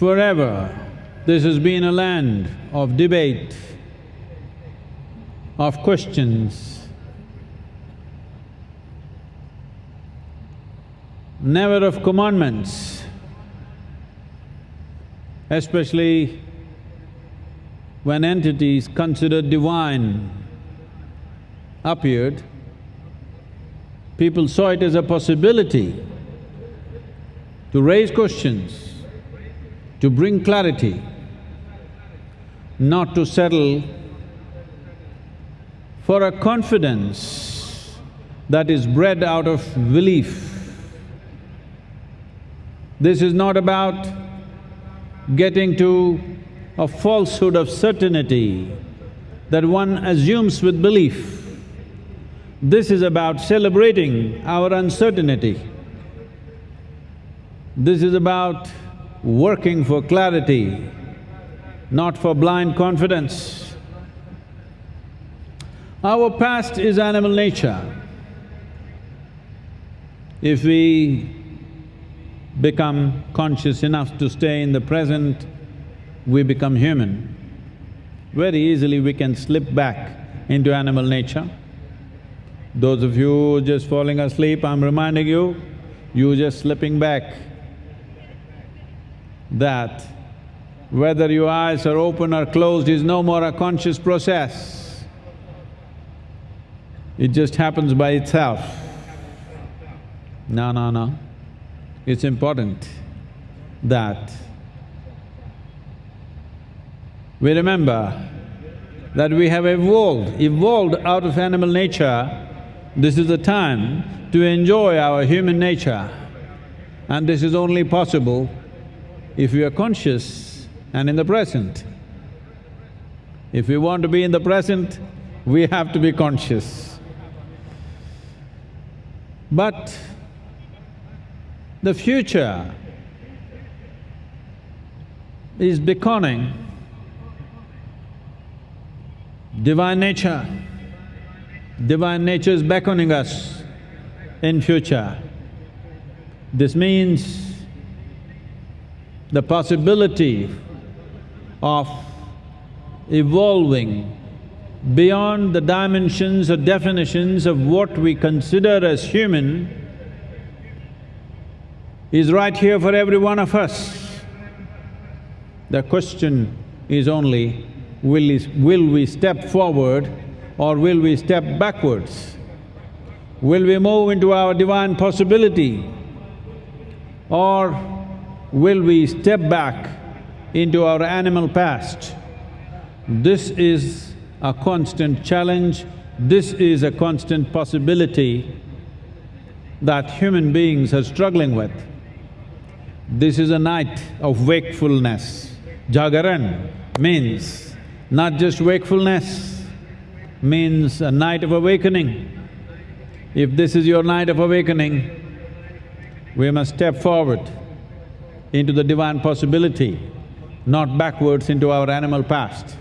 Forever, this has been a land of debate, of questions, never of commandments, especially when entities considered divine appeared, people saw it as a possibility to raise questions, to bring clarity, not to settle for a confidence that is bred out of belief. This is not about getting to a falsehood of certainty that one assumes with belief. This is about celebrating our uncertainty. This is about working for clarity, not for blind confidence. Our past is animal nature. If we become conscious enough to stay in the present, we become human. Very easily we can slip back into animal nature. Those of you just falling asleep, I'm reminding you, you just slipping back that whether your eyes are open or closed is no more a conscious process. It just happens by itself. No, no, no. It's important that we remember that we have evolved, evolved out of animal nature. This is the time to enjoy our human nature. And this is only possible if we are conscious and in the present. If we want to be in the present, we have to be conscious. But the future is beckoning divine nature. Divine nature is beckoning us in future. This means the possibility of evolving beyond the dimensions or definitions of what we consider as human is right here for every one of us. The question is only, will, we, will we step forward or will we step backwards? Will we move into our divine possibility or will we step back into our animal past? This is a constant challenge, this is a constant possibility that human beings are struggling with. This is a night of wakefulness. Jagaran means not just wakefulness, means a night of awakening. If this is your night of awakening, we must step forward into the divine possibility, not backwards into our animal past.